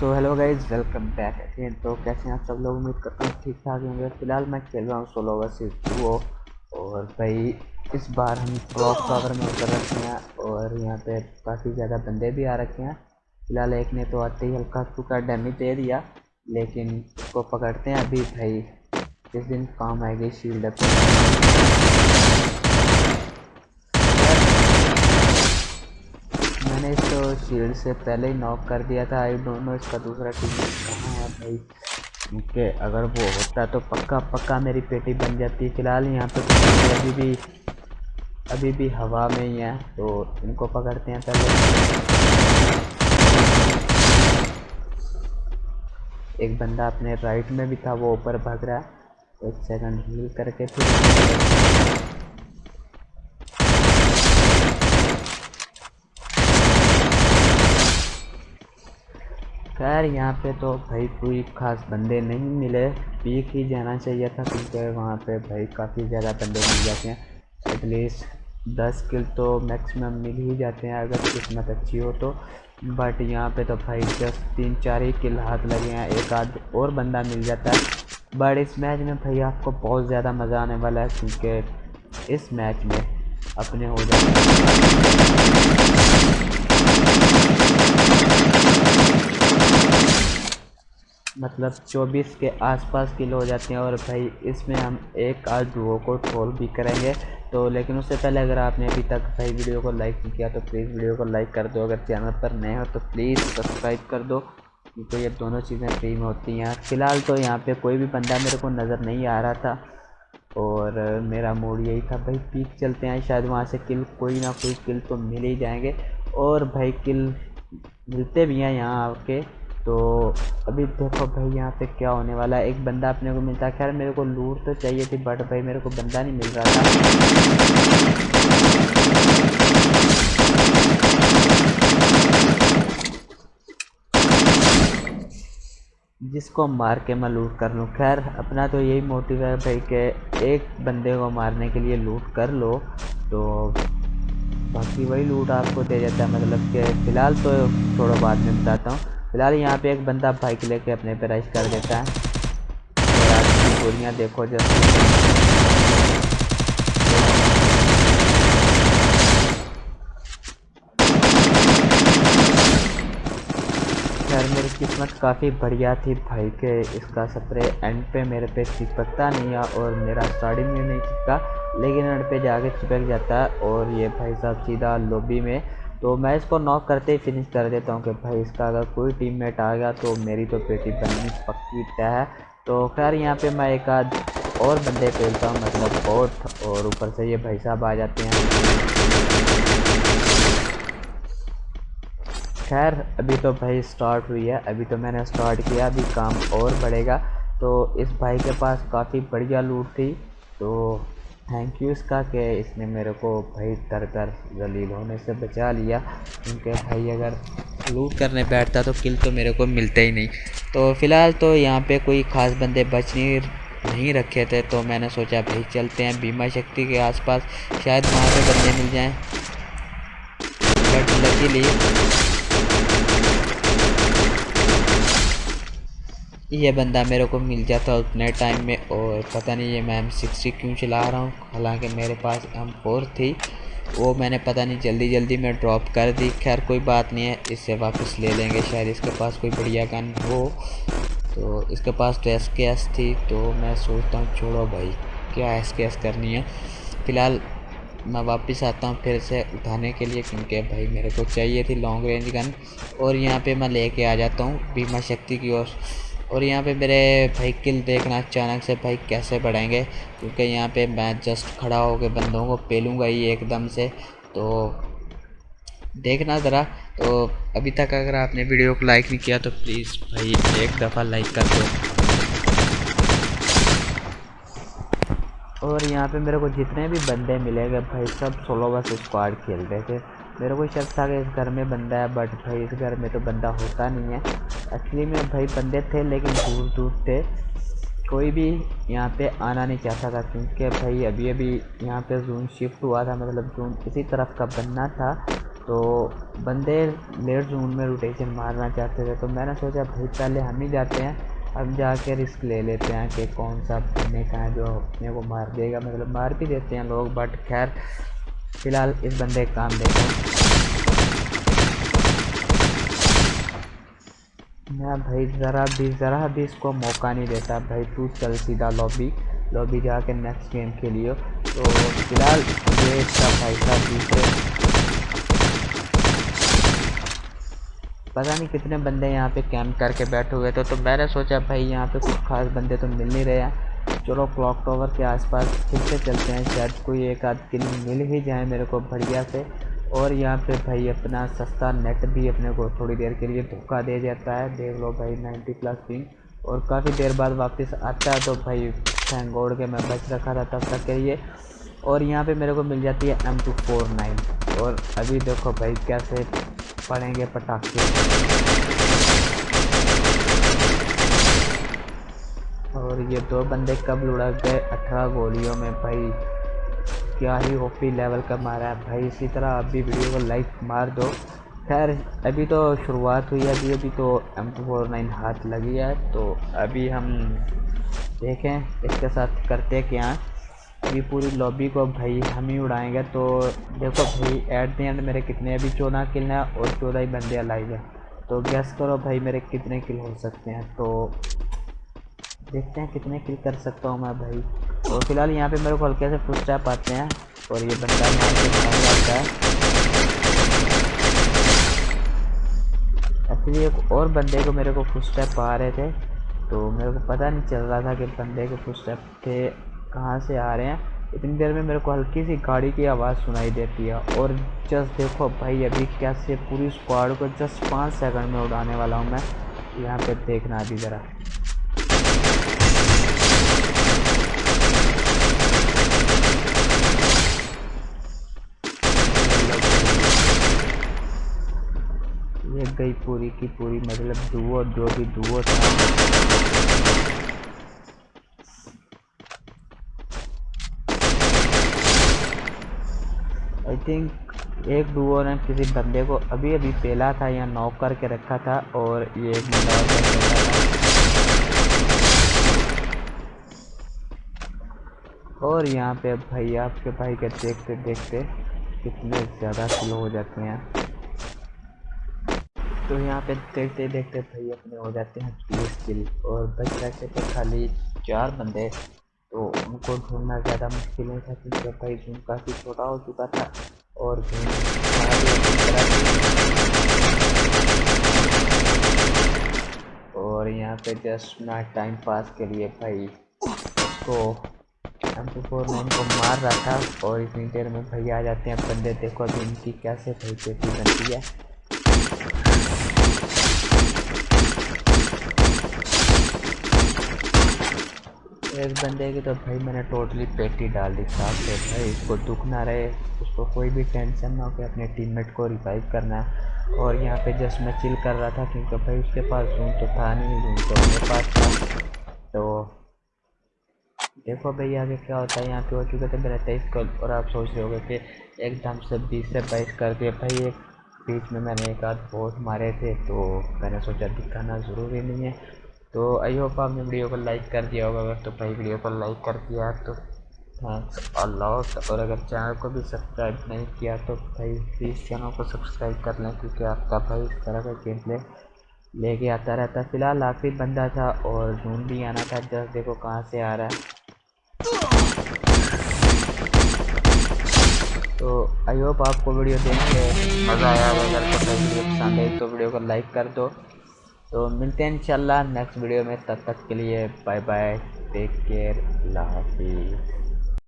So hello guys welcome back again तो कैसे हैं आप सब लोग? उम्मीद करता हूँ ठीक ठाक होंगे। फ़िलहाल मैं खेल रहा हूँ सोलो वर्सेस डुओ और भाई, इस बार हम क्लॉक टावर में उतर रखे हैं और यहाँ पे काफ़ी ज़्यादा बंदे भी आ रखे हैं। फ़िलहाल एक ने तो आते ही हल्का फुल्का डैमेज दे दिया, लेकिन उसको पकड़ते हैं। अभी भाई, जिस दिन काम आएगी शील्ड अप मैंने इसको शील्ड से पहले ही नॉक कर दिया था। आई डोंट नो इसका दूसरा टीम कहाँ है भाई। क्योंकि अगर वो होता तो पक्का पक्का मेरी पेटी बन जाती। फ़िलहाल यहाँ पे तो अभी भी अभी भी हवा में ही है तो इनको पकड़ते हैं पहले। एक बंदा अपने राइट में भी था, वो ऊपर भाग रहा है। एक सेकंड हील करके फिर खैर, यहाँ पे तो भाई कोई ख़ास बंदे नहीं मिले। पीक ही जाना चाहिए था, क्योंकि वहाँ पे भाई काफ़ी ज़्यादा बंदे मिल जाते हैं। एटलीस्ट दस किल तो मैक्सिमम मिल ही जाते हैं, अगर किस्मत अच्छी हो तो। बट यहाँ पे तो भाई जस्ट तीन चार ही किल हाथ लगे हैं, एक आध और बंदा मिल जाता है। बट इस मैच में भाई आपको बहुत ज़्यादा मज़ा आने वाला है, क्योंकि इस मैच में अपने हो जाते हैं। मतलब 24 के आसपास किलो हो जाते हैं और भाई इसमें हम एक आध दुओ को ट्रोल भी करेंगे। तो लेकिन उससे पहले अगर आपने अभी तक भाई वीडियो को लाइक नहीं किया तो प्लीज़ वीडियो को लाइक कर दो। अगर चैनल पर नए हो तो प्लीज़ सब्सक्राइब कर दो। क्योंकि ये दोनों चीज़ें फ्री में होती हैं। फ़िलहाल तो यहाँ पे कोई भी बंदा मेरे को नज़र नहीं आ रहा था और मेरा मूड यही था, भाई पीक चलते हैं। शायद वहाँ से किल कोई ना कोई किल तो मिल ही जाएँगे। और भाई किल मिलते भी हैं यहाँ आके। तो अभी देखो भाई, यहाँ पे क्या होने वाला है? एक बंदा अपने को मिलता है। खैर, मेरे को लूट तो चाहिए थी बट भाई, मेरे को बंदा नहीं मिल रहा था। जिसको मार के मैं लूट कर लूँ। खैर, अपना तो यही मोटिव है भाई कि एक बंदे को मारने के लिए लूट कर लो। तो बाकी वही लूट आपको दे देता है। मतलब कि फ़िलहाल तो थोड़ा बाद में बताता हूँ। फ़िलहाल यहाँ पे एक बंदा बाइक लेके अपने पे रश कर देता है। गोलियाँ देखो जब मेरी किस्मत काफ़ी बढ़िया थी भाई के इसका स्प्रे एंड पे मेरे पे चिपकता नहीं है और मेरा स्टार्टिंग में नहीं चिपका लेकिन एंड पे जाके चिपक जाता है। और ये भाई साहब सीधा लॉबी में तो मैं इसको नॉक करते ही फिनिश कर देता हूँ कि भाई इसका अगर कोई टीममेट आ गया तो मेरी तो पेटी बननी पक्की तय है। तो खैर, यहाँ पे मैं एक आध और बंदे खेलता हूँ मतलब बोट और ऊपर से ये भाई साहब आ जाते हैं। खैर, अभी तो भाई स्टार्ट हुई है। अभी तो मैंने स्टार्ट किया, अभी काम और बढ़ेगा। तो इस भाई के पास काफ़ी बढ़िया लूट थी। तो थैंक यू इसका कि इसने मेरे को भाई तर तर जलील होने से बचा लिया। क्योंकि भाई अगर लूट करने बैठता तो किल तो मेरे को मिलते ही नहीं। तो फ़िलहाल तो यहाँ पे कोई ख़ास बंदे बच नहीं नहीं रखे थे तो मैंने सोचा भाई चलते हैं बीमा शक्ति के आसपास। शायद वहाँ पे बंदे मिल जाएँ। बट लकीली ये बंदा मेरे को मिल जाता उतने टाइम में और पता नहीं ये मैं एम सिक्सटी क्यों चला रहा हूँ। हालाँकि मेरे पास एम फोर थी, वो मैंने पता नहीं जल्दी जल्दी में ड्रॉप कर दी। खैर, कोई बात नहीं है, इससे वापस ले लेंगे, शायद इसके पास कोई बढ़िया गन हो। तो इसके पास तो एस के एस थी तो मैं सोचता हूँ, छोड़ो भाई, क्या एस के एस करनी है? फ़िलहाल मैं वापस आता हूँ फिर से उठाने के लिए, क्योंकि भाई मेरे को चाहिए थी लॉन्ग रेंज गन और यहाँ पे मैं लेके आ जाता हूँ बीमा शक्ति की ओर। और यहाँ पे मेरे भाई किल देखना अचानक से भाई कैसे बढ़ेंगे, क्योंकि यहाँ पे मैं जस्ट खड़ा होकर बंदों को पेलूँगा ही एकदम से। तो देखना ज़रा। तो अभी तक अगर आपने वीडियो को लाइक नहीं किया तो प्लीज़ भाई एक दफ़ा लाइक कर दो। और यहाँ पे मेरे को जितने भी बंदे मिलेंगे भाई, सब सोलो बस स्क्वाड खेल रहे थे। मेरे को शक था कि इस घर में बंदा है बट भाई इस घर में तो बंदा होता नहीं है। एक्चुअली में भाई बंदे थे, लेकिन दूर दूर थे कोई भी यहाँ पे आना नहीं चाहता था, क्योंकि भाई अभी अभी यहाँ पे जून शिफ्ट हुआ था मतलब जून इसी तरफ़ का बनना था। तो बंदे लेट जून में रोटेशन मारना चाहते थे तो मैंने सोचा भाई पहले हम ही जाते हैं अब जाके रिस्क ले लेते हैं कि कौन सा अपने का है जो अपने को मार देगा। मतलब मार भी देते हैं लोग बट खैर फ़िलहाल इस बंदे का काम देखो मैं भाई ज़रा भी ज़रा भी इसको मौका नहीं देता। भाई तू चल सीधा लॉबी लॉबी जाके नेक्स्ट गेम के लिए तो फ़िलहाल ये इसका भाई साहब पता नहीं कितने बंदे यहाँ पे कैंप करके बैठे हुए थे तो मैंने सोचा भाई यहाँ पे कुछ खास बंदे तो मिल नहीं रहे हैं। चलो क्लॉक टावर के आसपास फिर से चलते हैं। शायद कोई एक आध किल मिल ही जाए मेरे को बढ़िया से। और यहाँ पे भाई अपना सस्ता नेट भी अपने को थोड़ी देर के लिए धोखा दे जाता है। देख लो भाई 90 प्लस पिंग और काफ़ी देर बाद वापस आता है तो भाई थैंक गॉड के मैं बच रखा था तब तक के लिए। और यहाँ पे मेरे को मिल जाती है एम टू फोर नाइन और अभी देखो भाई कैसे पड़ेंगे पटाखे। और ये दो बंदे कब लुढ़क गए? अठारह गोलियों में भाई। क्या ही ओपी लेवल का मारा है भाई। इसी तरह आप भी वीडियो को लाइक मार दो। खैर, अभी तो शुरुआत हुई है। अभी अभी तो एम टू फोर नाइन हाथ लगी है। तो अभी हम देखें, इसके साथ करते क्या? अभी पूरी लॉबी को भाई हम ही उड़ाएँगे। तो देखो भाई एट द एंड मेरे कितने अभी चौदह किल हैं और चौदह ही बंदे अलाइव हैं। तो गैस करो भाई मेरे कितने किल हो सकते हैं। तो देखते हैं कितने किल कर सकता हूँ मैं भाई। तो फ़िलहाल यहाँ पे मेरे को हल्के से फुल स्टेप आते हैं। और ये बंदा भाग जाता है एक्चुअली एक और बंदे को मेरे को फुल स्टेप आ रहे थे। तो मेरे को पता नहीं चल रहा था कि बंदे के फुल स्टेप थे कहाँ से आ रहे हैं। इतनी देर में मेरे को हल्की सी गाड़ी की आवाज़ सुनाई देती है। और जस्ट देखो भाई, अभी कैसे पूरी स्क्वाड को जस्ट पाँच सेकंड में उड़ाने वाला हूँ मैं। यहाँ पे देखना अभी ज़रा। गई पूरी की पूरी मतलब दुओ जो भी दुओ था। आई थिंक एक डुओ ने किसी बंदे को अभी अभी पेला था या नॉक करके रखा था और ये एक बंदा और यहाँ पे भाई, आपके भाई के देखते देखते कितने ज़्यादा स्लो हो जाते हैं। तो यहाँ पे देखते देखते भाई अपने हो जाते हैं तीस किल और बच जाते थे खाली चार बंदे तो उनको ढूंढना ज़्यादा मुश्किल नहीं था क्योंकि भाई जूम काफ़ी छोटा हो चुका था और और यहाँ पे जस्ट मैं टाइम पास के लिए भाई उसको एम टू फोर नाइन को मार रहा था और इतनी देर में भाई आ जाते हैं। बंदे देखो अभी इनकी कैसे भाई पेटी बनती है। एक बंदे की तो भाई मैंने टोटली पेटी डाल दी, साफ़ से भाई। उसको दुख ना रहे, उसको कोई भी टेंशन ना हो कि अपने टीममेट को रिवाइव करना है। और यहाँ पे जस्ट मैं चिल कर रहा था क्योंकि भाई उसके पास जूम तो था नहीं जूम तो मेरे पास था। तो देखो भाई आगे क्या होता है, यहाँ पे हो चुके थे मेरा तेईस कल और आप सोच रहे होगे कि एकदम से बीस से बाईस कर दिए भाई एक बीच में मैंने एक आध वोट मारे थे तो मैंने सोचा दिखाना ज़रूरी नहीं है। तो आई होप आपने वीडियो को लाइक कर दिया होगा। अगर तो भाई वीडियो को लाइक कर दिया तो थैंक्स अल्लाह और अगर चैनल को भी सब्सक्राइब नहीं किया तो भाई प्लीज़ चैनल को सब्सक्राइब कर लें, क्योंकि आपका भाई इस तरह का गेम प्ले लेके आता रहता फ़िलहाल आखिरी बंदा था और जून भी आना था जस्ट देखो कहाँ से आ रहा है। तो आई होप आपको वीडियो देख के मज़ा आया अगर तो वीडियो पसंद आई तो वीडियो को लाइक कर दो। तो मिलते हैं इंशाल्लाह नेक्स्ट वीडियो में, तब तक के लिए बाय बाय, टेक केयर, अल्लाह हाफिज़।